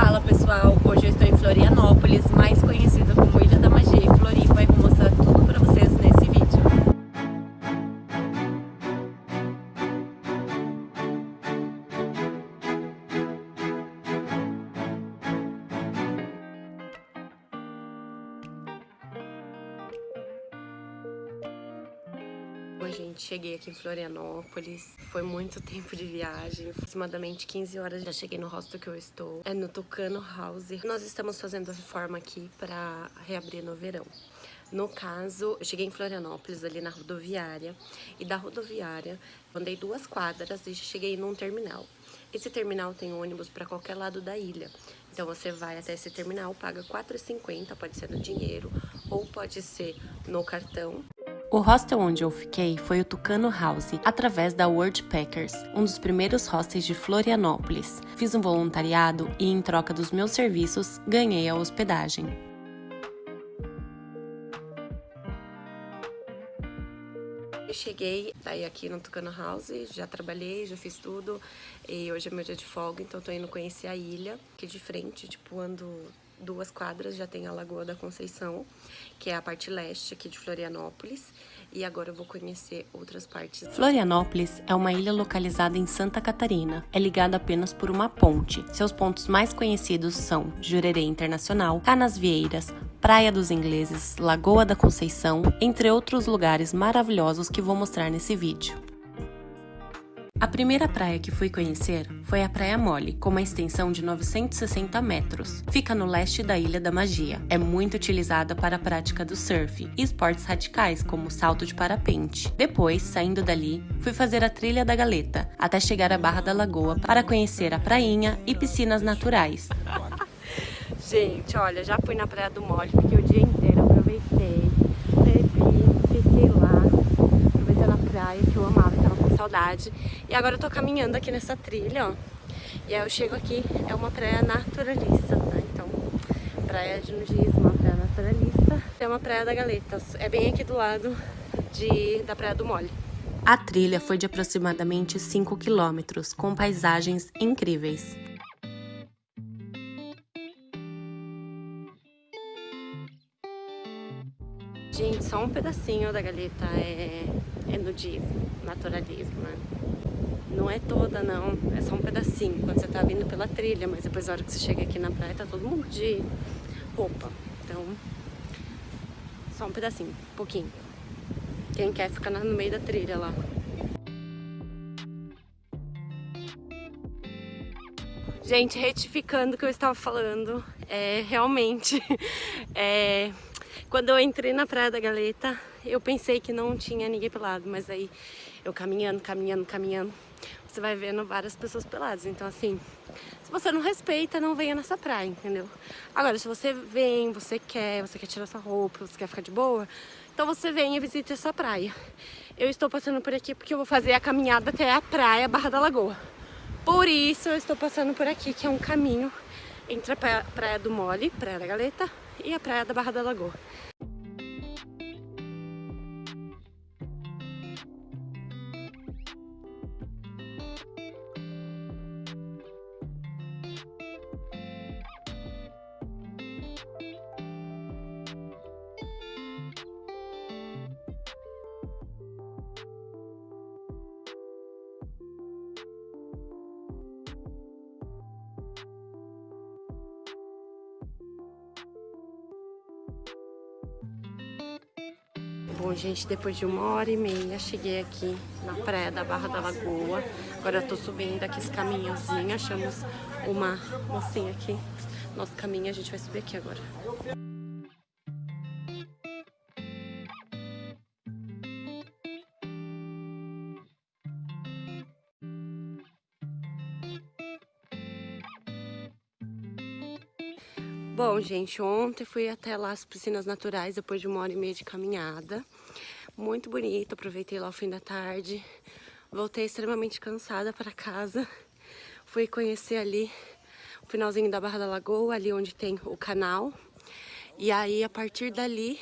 Fala pessoal, hoje eu estou em Florianópolis, mais conhecida cheguei aqui em Florianópolis, foi muito tempo de viagem, aproximadamente 15 horas já cheguei no hostel que eu estou, é no Tucano House. Nós estamos fazendo reforma aqui para reabrir no verão. No caso, eu cheguei em Florianópolis, ali na rodoviária, e da rodoviária andei duas quadras e cheguei num terminal. Esse terminal tem ônibus para qualquer lado da ilha. Então você vai até esse terminal, paga R$ 4,50, pode ser no dinheiro ou pode ser no cartão. O hostel onde eu fiquei foi o Tucano House, através da World Packers, um dos primeiros hostels de Florianópolis. Fiz um voluntariado e, em troca dos meus serviços, ganhei a hospedagem. Eu cheguei daí aqui no Tucano House, já trabalhei, já fiz tudo e hoje é meu dia de folga, então tô indo conhecer a ilha, aqui de frente, tipo, ando duas quadras já tem a Lagoa da Conceição, que é a parte leste aqui de Florianópolis, e agora eu vou conhecer outras partes. Florianópolis é uma ilha localizada em Santa Catarina. É ligada apenas por uma ponte. Seus pontos mais conhecidos são Jurerê Internacional, Canasvieiras, Praia dos Ingleses, Lagoa da Conceição, entre outros lugares maravilhosos que vou mostrar nesse vídeo. A primeira praia que fui conhecer foi a Praia Mole, com uma extensão de 960 metros. Fica no leste da Ilha da Magia. É muito utilizada para a prática do surf e esportes radicais, como salto de parapente. Depois, saindo dali, fui fazer a Trilha da Galeta, até chegar à Barra da Lagoa para conhecer a prainha e piscinas naturais. Gente, olha, já fui na Praia do Mole, fiquei o dia inteiro, aproveitei, bebi, fiquei lá, aproveitando a praia que eu amava saudade. E agora eu tô caminhando aqui nessa trilha, ó. E aí eu chego aqui, é uma praia naturalista, tá? Então, praia de nudismo, uma praia naturalista. É uma praia da Galetas, é bem aqui do lado de, da Praia do Mole. A trilha foi de aproximadamente 5 quilômetros, com paisagens incríveis. Só um pedacinho da galeta é, é nudismo, naturalismo, né? Não é toda, não. É só um pedacinho, quando você tá vindo pela trilha. Mas depois, na hora que você chega aqui na praia, tá todo mundo de roupa. Então, só um pedacinho, um pouquinho. Quem quer ficar no meio da trilha lá. Gente, retificando o que eu estava falando, é realmente... É, quando eu entrei na Praia da Galeta, eu pensei que não tinha ninguém pelado, mas aí eu caminhando, caminhando, caminhando, você vai vendo várias pessoas peladas. Então assim, se você não respeita, não venha nessa praia, entendeu? Agora, se você vem, você quer, você quer tirar sua roupa, você quer ficar de boa, então você vem e visite essa praia. Eu estou passando por aqui porque eu vou fazer a caminhada até a praia Barra da Lagoa. Por isso eu estou passando por aqui, que é um caminho entre a Praia do Mole, Praia da Galeta, e a praia da Barra da Lagoa. Bom, gente, depois de uma hora e meia, cheguei aqui na praia da Barra da Lagoa. Agora eu tô subindo aqui esse caminhozinho, achamos uma mocinha aqui. Nosso caminho, a gente vai subir aqui agora. Bom, gente, ontem fui até lá as piscinas naturais depois de uma hora e meia de caminhada. Muito bonito, aproveitei lá o fim da tarde. Voltei extremamente cansada para casa. Fui conhecer ali o finalzinho da Barra da Lagoa, ali onde tem o canal. E aí, a partir dali,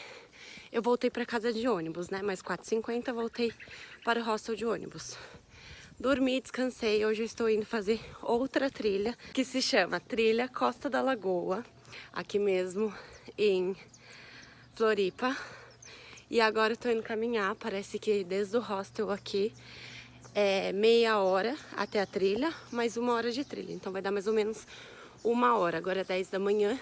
eu voltei para casa de ônibus, né? Mais 4,50 voltei para o hostel de ônibus. Dormi, descansei. Hoje eu estou indo fazer outra trilha que se chama Trilha Costa da Lagoa, aqui mesmo em Floripa. E agora eu tô indo caminhar, parece que desde o hostel aqui é meia hora até a trilha, mais uma hora de trilha. Então vai dar mais ou menos uma hora. Agora é 10 da manhã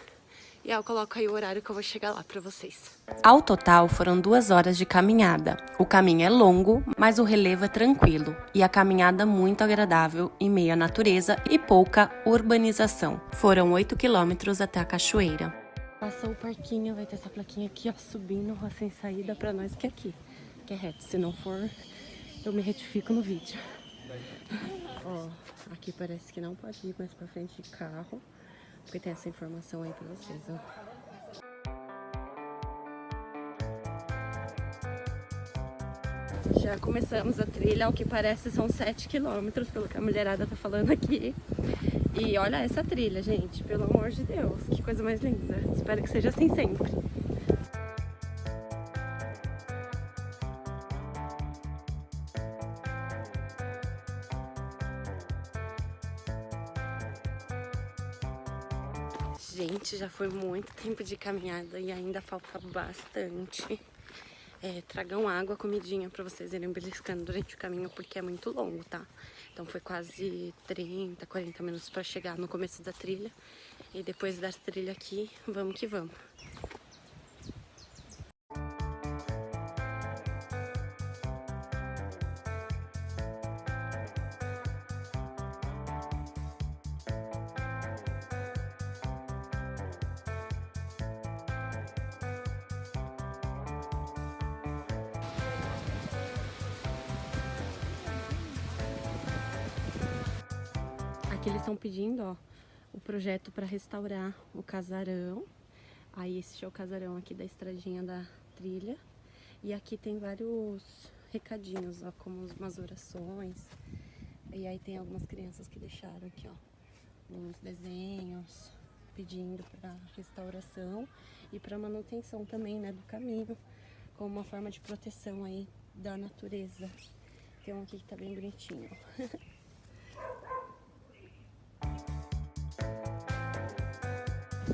e eu coloco aí o horário que eu vou chegar lá pra vocês. Ao total, foram duas horas de caminhada. O caminho é longo, mas o relevo é tranquilo. E a caminhada muito agradável, em meio à natureza e pouca urbanização. Foram 8 quilômetros até a cachoeira. Passou o parquinho, vai ter essa plaquinha aqui, ó, subindo, rua sem saída pra nós que é aqui. Que é reto, se não for, eu me retifico no vídeo. ó, aqui parece que não pode ir mais pra frente de carro. Tem essa informação aí pra vocês, ó. Já começamos a trilha, ao que parece são 7 quilômetros, pelo que a mulherada tá falando aqui. E olha essa trilha, gente, pelo amor de Deus, que coisa mais linda. Espero que seja assim sempre. Gente, já foi muito tempo de caminhada e ainda falta bastante. É, tragam água, comidinha pra vocês irem beliscando durante o caminho, porque é muito longo, tá? Então foi quase 30, 40 minutos pra chegar no começo da trilha. E depois da trilha aqui, vamos que vamos. Pedindo, ó, o projeto para restaurar o casarão. Aí esse é o casarão aqui da estradinha da trilha. E aqui tem vários recadinhos, ó, como umas orações. E aí tem algumas crianças que deixaram aqui, ó, uns desenhos pedindo para restauração e para manutenção também, né, do caminho, como uma forma de proteção aí da natureza. Tem um aqui que tá bem bonitinho.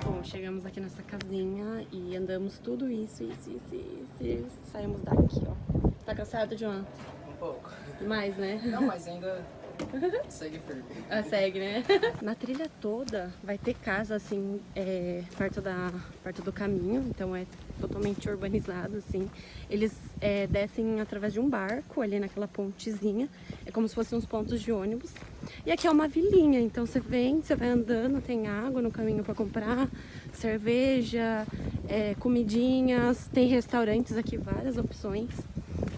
Bom, chegamos aqui nessa casinha e andamos tudo isso, isso, isso, isso e saímos daqui, ó. Tá cansado, João? Um pouco. Mais, né? Não, mas ainda segue firme. Ah, segue, né? Na trilha toda vai ter casa, assim, é, perto, da, perto do caminho, então é totalmente urbanizado, assim. Eles é, descem através de um barco ali naquela pontezinha, é como se fossem uns pontos de ônibus. E aqui é uma vilinha, então você vem, você vai andando, tem água no caminho para comprar, cerveja, é, comidinhas, tem restaurantes aqui, várias opções.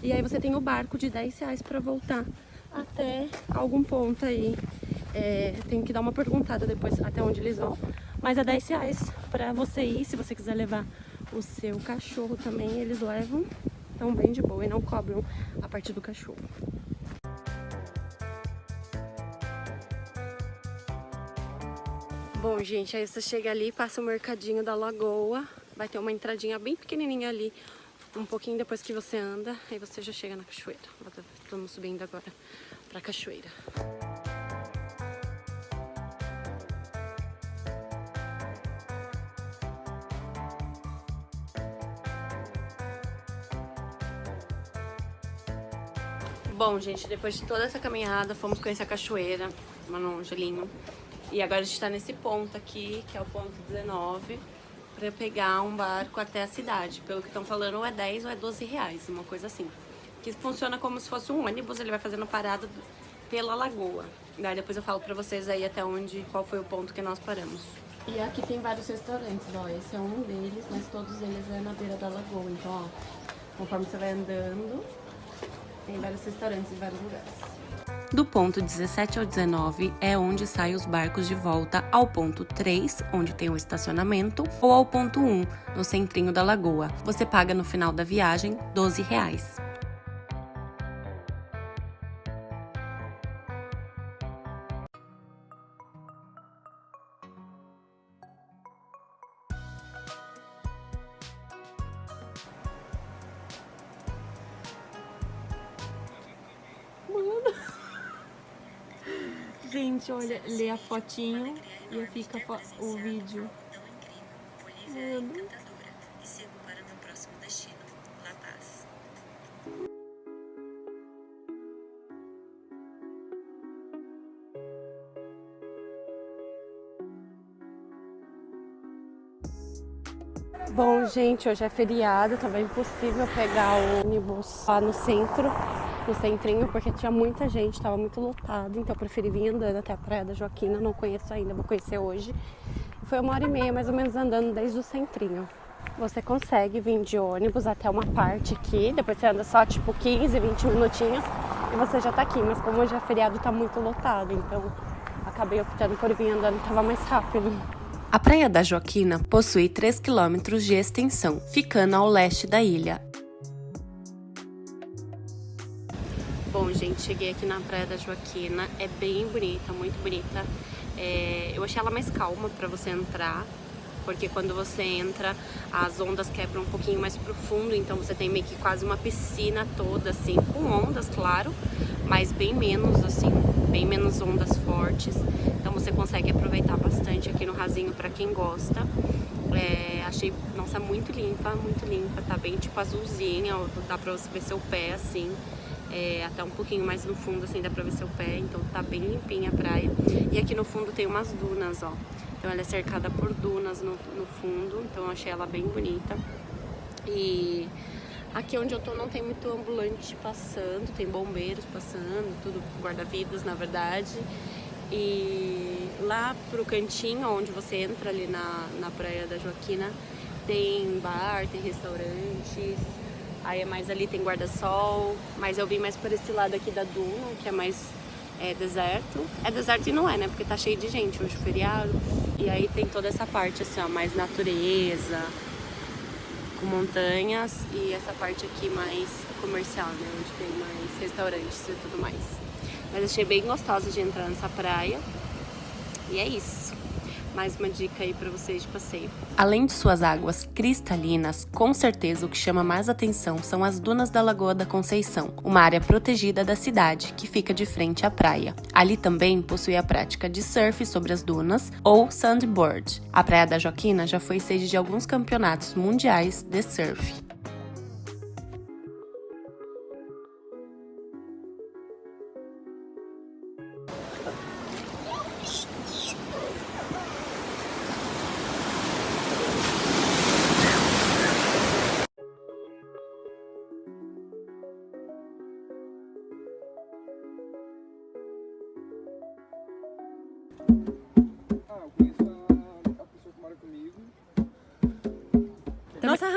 E aí você tem o barco de 10 reais para voltar até algum ponto aí. É, tem que dar uma perguntada depois até onde eles vão. Mas é 10 reais pra você ir, se você quiser levar o seu cachorro também, eles levam. Então bem de boa e não cobram a parte do cachorro. Bom, gente, aí você chega ali, passa o mercadinho da lagoa, vai ter uma entradinha bem pequenininha ali, um pouquinho depois que você anda, aí você já chega na cachoeira. Estamos subindo agora pra cachoeira. Bom, gente, depois de toda essa caminhada, fomos conhecer a cachoeira, Manon Angelino. E agora a gente tá nesse ponto aqui, que é o ponto 19, pra pegar um barco até a cidade. Pelo que estão falando, ou é 10 ou é 12 reais, uma coisa assim. Que funciona como se fosse um ônibus, ele vai fazendo parada pela lagoa. Daí depois eu falo pra vocês aí até onde, qual foi o ponto que nós paramos. E aqui tem vários restaurantes, ó, esse é um deles, mas todos eles é na beira da lagoa. Então, ó, conforme você vai andando, tem vários restaurantes em vários lugares. Do ponto 17 ao 19 é onde saem os barcos de volta ao ponto 3, onde tem o estacionamento, ou ao ponto 1, no centrinho da lagoa. Você paga no final da viagem 12 reais. Gente, olha, lê a fotinho e fica o vídeo. Bom, gente, hoje é feriado, tava impossível pegar o ônibus lá no centro no centrinho, porque tinha muita gente, estava muito lotado, então eu preferi vir andando até a Praia da Joaquina, não conheço ainda, vou conhecer hoje. Foi uma hora e meia mais ou menos andando desde o centrinho. Você consegue vir de ônibus até uma parte aqui, depois você anda só tipo 15, 20 minutinhos e você já tá aqui, mas como hoje é feriado tá muito lotado, então acabei optando por vir andando, tava mais rápido. A Praia da Joaquina possui 3 quilômetros de extensão, ficando ao leste da ilha. Gente, cheguei aqui na Praia da Joaquina, é bem bonita, muito bonita. É, eu achei ela mais calma para você entrar, porque quando você entra, as ondas quebram um pouquinho mais profundo, então você tem meio que quase uma piscina toda, assim, com ondas, claro, mas bem menos, assim, bem menos ondas fortes. Então você consegue aproveitar bastante aqui no rasinho para quem gosta. É, achei, nossa, muito limpa, muito limpa, tá bem tipo azulzinha, dá pra você ver seu pé, assim é, até um pouquinho mais no fundo, assim, dá pra ver seu pé, então tá bem limpinha a praia. E aqui no fundo tem umas dunas, ó. Então ela é cercada por dunas no, no fundo, então eu achei ela bem bonita. E aqui onde eu tô não tem muito ambulante passando, tem bombeiros passando, tudo guarda-vidas, na verdade. E lá pro cantinho, onde você entra ali na, na Praia da Joaquina, tem bar, tem restaurantes, Aí é mais ali tem guarda-sol, mas eu vim mais por esse lado aqui da duna, que é mais é, deserto. É deserto e não é, né? Porque tá cheio de gente hoje, feriado. E aí tem toda essa parte assim, ó, mais natureza, com montanhas e essa parte aqui mais comercial, né? Onde tem mais restaurantes e tudo mais. Mas achei bem gostosa de entrar nessa praia. E é isso mais uma dica aí para vocês de passeio. Além de suas águas cristalinas, com certeza o que chama mais atenção são as dunas da Lagoa da Conceição, uma área protegida da cidade que fica de frente à praia. Ali também possui a prática de surf sobre as dunas ou sandboard. A Praia da Joaquina já foi sede de alguns campeonatos mundiais de surf.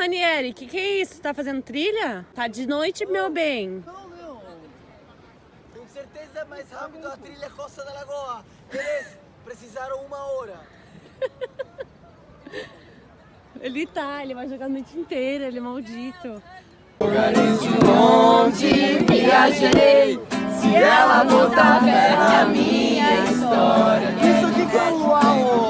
Ranieri, que que é isso? Tá fazendo trilha? Tá de noite, meu bem. Não, meu. Com certeza é mais rápido a trilha Costa da Lagoa. Eles precisaram uma hora. ele tá, ele vai jogar a noite inteira, ele é maldito. Lugares de onde viajei, se ela botar fé na minha história. Isso aqui que é o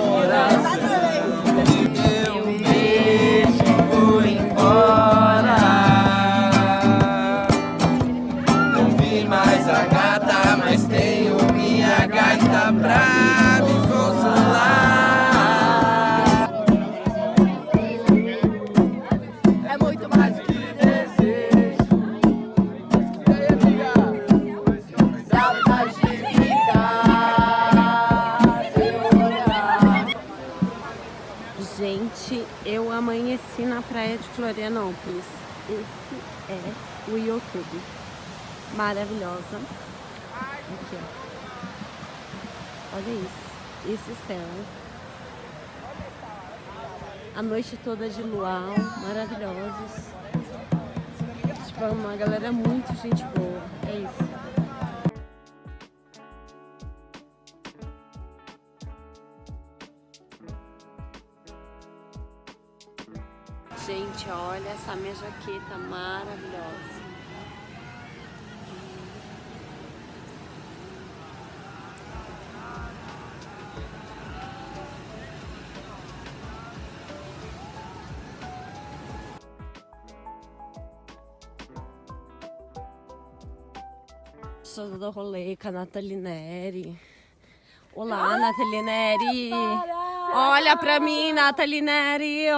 é o YouTube. Maravilhosa. Aqui, ó. Olha isso. Esse céu. A noite toda de luau. Maravilhosos. Tipo, é uma galera muito gente boa. É isso. Gente, olha essa minha jaqueta maravilhosa. Sou do rolê com a Nathalie Neri. Olá, Nathalie Neri. Olha pra mim, Nathalie Neri.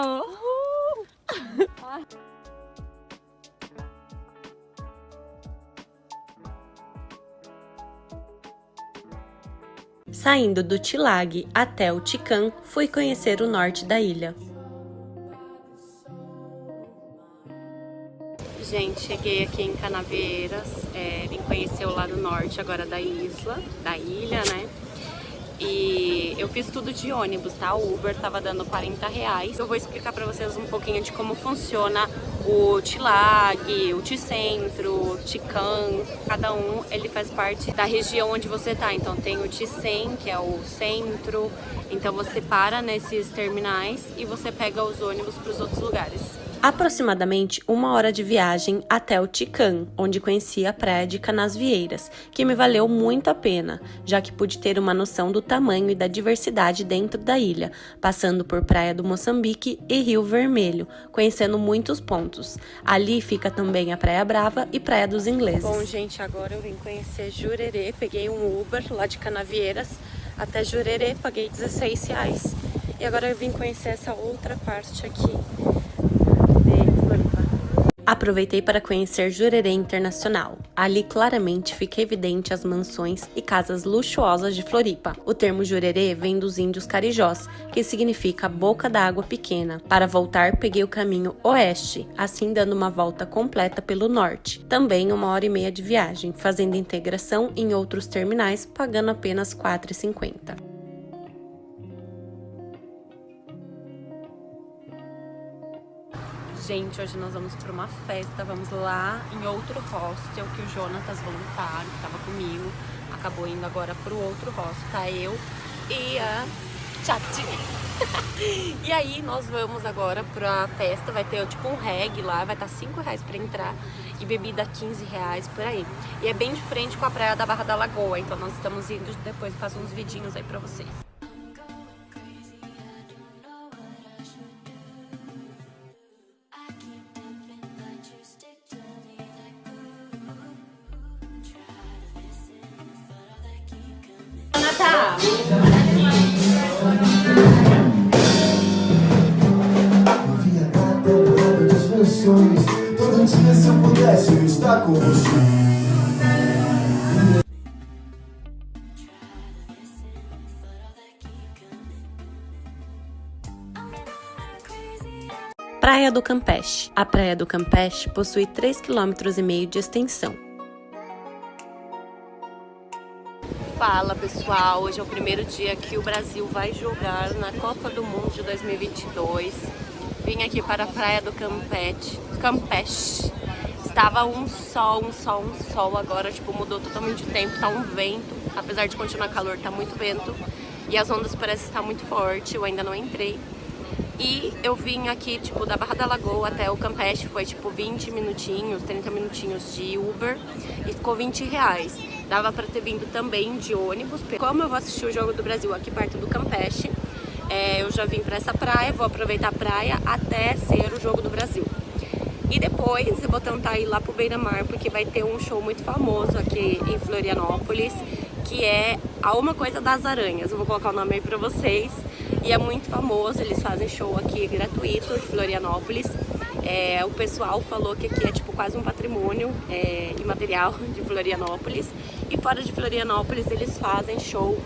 Saindo do Tilag até o Tican, fui conhecer o norte da ilha. Gente, cheguei aqui em Canaveiras, é, vim conhecer o lado norte agora da isla, da ilha, né? E eu fiz tudo de ônibus, tá? O Uber tava dando 40 reais. Eu vou explicar pra vocês um pouquinho de como funciona o Tilag, o Ticentro, o Tican. Cada um, ele faz parte da região onde você tá. Então tem o Ticem, que é o centro. Então você para nesses terminais e você pega os ônibus pros outros lugares aproximadamente uma hora de viagem até o Tican, onde conheci a praia de Canasvieiras, que me valeu muito a pena, já que pude ter uma noção do tamanho e da diversidade dentro da ilha, passando por Praia do Moçambique e Rio Vermelho, conhecendo muitos pontos. Ali fica também a Praia Brava e Praia dos Ingleses. Bom, gente, agora eu vim conhecer Jurerê, peguei um Uber lá de Canavieiras até Jurerê, paguei 16 reais. E agora eu vim conhecer essa outra parte aqui Aproveitei para conhecer Jurerê Internacional. Ali claramente fica evidente as mansões e casas luxuosas de Floripa. O termo Jurerê vem dos índios carijós, que significa boca da água pequena. Para voltar, peguei o caminho oeste, assim dando uma volta completa pelo norte. Também uma hora e meia de viagem, fazendo integração em outros terminais, pagando apenas R$ 4,50. Gente, hoje nós vamos para uma festa, vamos lá em outro hostel que o Jonatas, voluntário, que estava comigo, acabou indo agora para o outro hostel, tá eu e a Chati. e aí nós vamos agora pra festa, vai ter tipo um reggae lá, vai estar tá 5 reais pra entrar e bebida 15 reais por aí. E é bem de frente com a praia da Barra da Lagoa, então nós estamos indo depois fazer uns vidinhos aí pra vocês. Do Campeche. A Praia do Campeche possui 3,5 km de extensão. Fala pessoal, hoje é o primeiro dia que o Brasil vai jogar na Copa do Mundo de 2022 Vim aqui para a praia do Campete, Campeche. Estava um sol, um sol, um sol. Agora, tipo, mudou totalmente o tempo. Tá um vento. Apesar de continuar calor, tá muito vento. E as ondas parecem estar muito forte. Eu ainda não entrei. E eu vim aqui, tipo, da Barra da Lagoa até o Campeche. Foi, tipo, 20 minutinhos, 30 minutinhos de Uber. E ficou 20 reais. Dava pra ter vindo também de ônibus. Como eu vou assistir o Jogo do Brasil aqui perto do Campeche, é, eu já vim para essa praia, vou aproveitar a praia até ser o Jogo do Brasil. E depois eu vou tentar ir lá pro Beira Mar, porque vai ter um show muito famoso aqui em Florianópolis, que é a Uma Coisa das Aranhas. Eu vou colocar o nome aí pra vocês. E é muito famoso, eles fazem show aqui gratuito em Florianópolis. É, o pessoal falou que aqui é tipo quase um patrimônio é, imaterial de Florianópolis. E fora de Florianópolis eles fazem show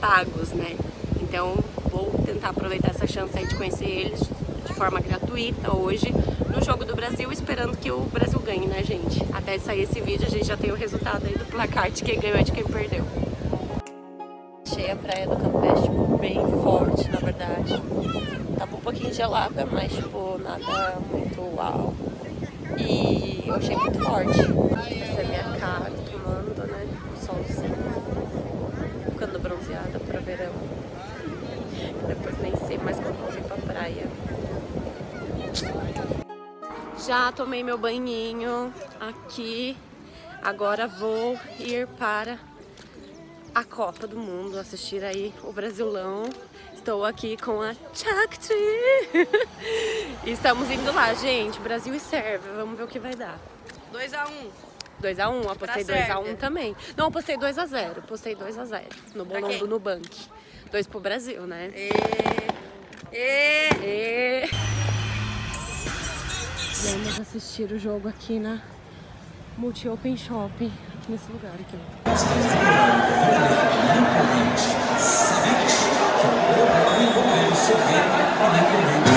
pagos, né? Então vou tentar aproveitar essa chance aí de conhecer eles de forma gratuita hoje no Jogo do Brasil, esperando que o Brasil ganhe, né, gente? Até sair esse vídeo a gente já tem o resultado aí do placar de quem ganhou e de quem perdeu. Achei a praia do Campeche tipo, bem forte, na verdade. Tava um pouquinho gelada, mas tipo, nada muito uau. E eu achei muito forte. Essa é a minha cara tomando, né? O solzinho. Ficando bronzeada para verão. Depois nem sei mais como vou vir pra praia. Já tomei meu banhinho aqui. Agora vou ir para a Copa do Mundo, assistir aí o Brasilão. Estou aqui com a Chakti. Estamos indo lá, gente. Brasil e Sérvia. Vamos ver o que vai dar. 2x1. 2x1, apostei Tá 2x1 certo. também. Não, apostei 2x0, apostei 2x0 no bolão do Nubank. 2 pro Brasil, né? E... E... E... Vamos assistir o jogo aqui na Multi Open Shopping, aqui nesse lugar aqui. ó.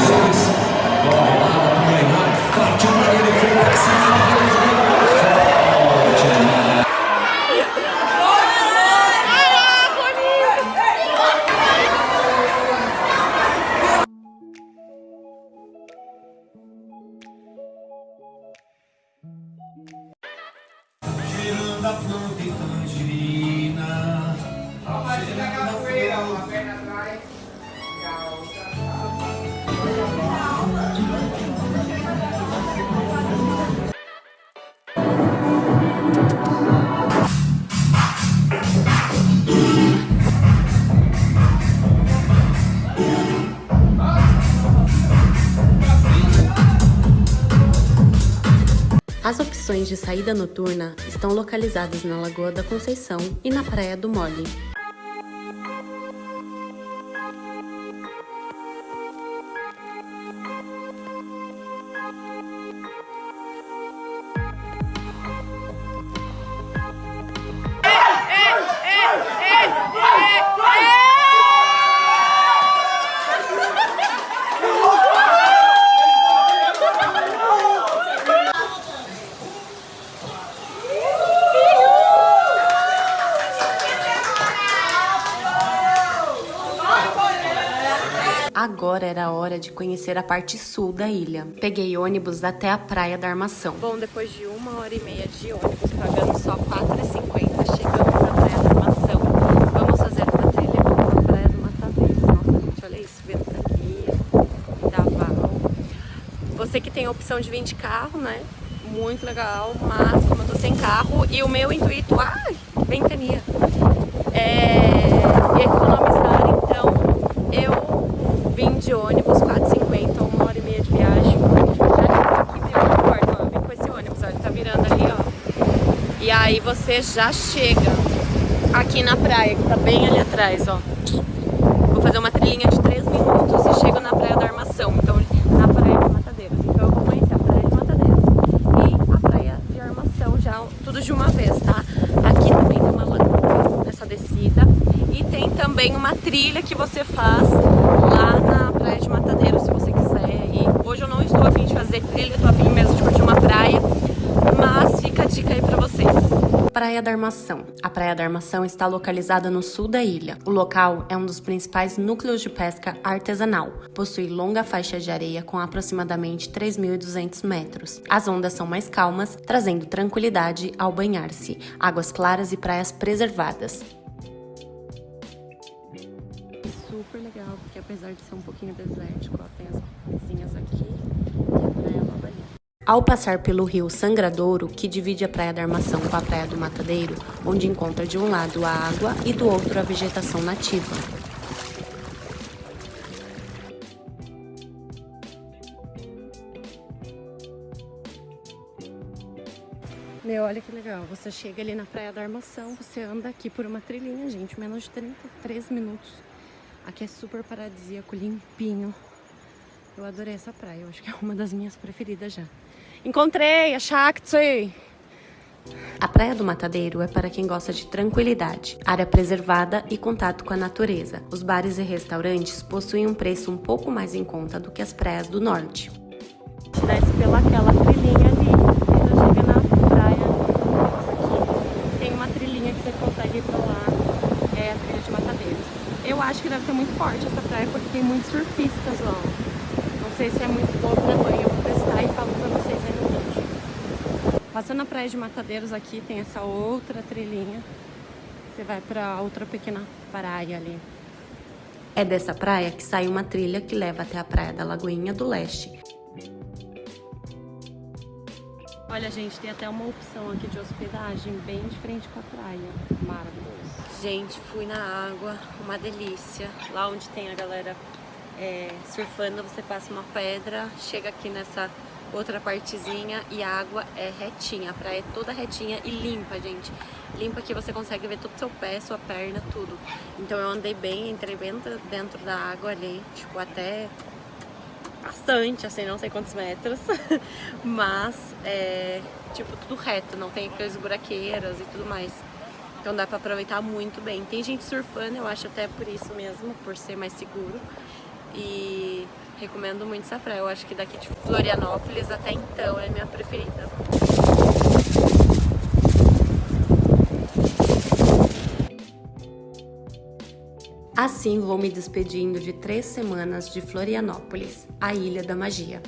Opções de saída noturna estão localizadas na Lagoa da Conceição e na Praia do Mole. Conhecer a parte sul da ilha. Peguei ônibus até a Praia da Armação. Bom, depois de uma hora e meia de ônibus, pagando só R$ 4,50, chegamos à Praia da Armação. Vamos fazer uma trilha pela Praia do Matadeiro. Nossa, gente, olha isso, ventania, daval. Você que tem a opção de vir de carro, né? Muito legal, mas como eu tô sem carro e o meu intuito, ai, ventania, é economizar, então eu vim de ônibus, 4,50, uma hora e meia de viagem. Já aqui meu aeroporto, ó, eu vim com esse ônibus, ó, ele tá virando ali, ó. E aí você já chega aqui na praia, que tá bem ali atrás, ó. Vou fazer uma trilhinha de 3 minutos e chego na Praia da Armação, então na Praia de Matadeiros. Então eu vou conhecer a Praia de Matadeiros e a Praia de Armação já tudo de uma vez, tá? Aqui também tem uma lagoa nessa descida e tem também uma trilha que você faz lá na Praia de Matadeiros, se você quiser. E hoje eu não estou afim de fazer trilha, estou afim mesmo de curtir uma praia, mas fica a dica aí pra vocês. Praia da Armação. A Praia da Armação está localizada no sul da ilha. O local é um dos principais núcleos de pesca artesanal. Possui longa faixa de areia com aproximadamente 3.200 metros. As ondas são mais calmas, trazendo tranquilidade ao banhar-se. Águas claras e praias preservadas. Super legal, porque apesar de ser um pouquinho desértico, ó, tem as casinhas aqui e a praia logo ali. Ao passar pelo rio Sangradouro, que divide a Praia da Armação com a Praia do Matadeiro, onde encontra de um lado a água e do outro a vegetação nativa. Meu, olha que legal. Você chega ali na Praia da Armação, você anda aqui por uma trilhinha, gente, menos de 33 minutos. Aqui é super paradisíaco, limpinho. Eu adorei essa praia, eu acho que é uma das minhas preferidas já. Encontrei a Shakti! A Praia do Matadeiro é para quem gosta de tranquilidade, área preservada e contato com a natureza. Os bares e restaurantes possuem um preço um pouco mais em conta do que as praias do norte. desce pela aquela trilhinha ali e já chega na praia. Aqui tem uma trilhinha que você consegue ir pra lá, é a trilha de Matadeiros. Eu acho que deve ser muito forte essa praia porque tem muitos surfistas lá. Não sei se é muito bom pra banho, eu vou testar e falo pra vocês aí no vídeo. Passando a praia de Matadeiros aqui, tem essa outra trilhinha. Você vai pra outra pequena praia ali. É dessa praia que sai uma trilha que leva até a Praia da Lagoinha do Leste. Olha, gente, tem até uma opção aqui de hospedagem bem de frente com a praia. Maravilhoso. Gente, fui na água, uma delícia. Lá onde tem a galera é, surfando, você passa uma pedra, chega aqui nessa outra partezinha e a água é retinha. A praia é toda retinha e limpa, gente. Limpa que você consegue ver todo o seu pé, sua perna, tudo. Então eu andei bem, entrei bem dentro da água ali, tipo, até bastante, assim, não sei quantos metros. Mas, é, tipo, tudo reto, não tem aquelas buraqueiras e tudo mais. Então dá pra aproveitar muito bem. Tem gente surfando, eu acho até por isso mesmo, por ser mais seguro. E recomendo muito essa praia. Eu acho que daqui de Florianópolis até então é minha preferida. Assim vou me despedindo de três semanas de Florianópolis, a Ilha da Magia.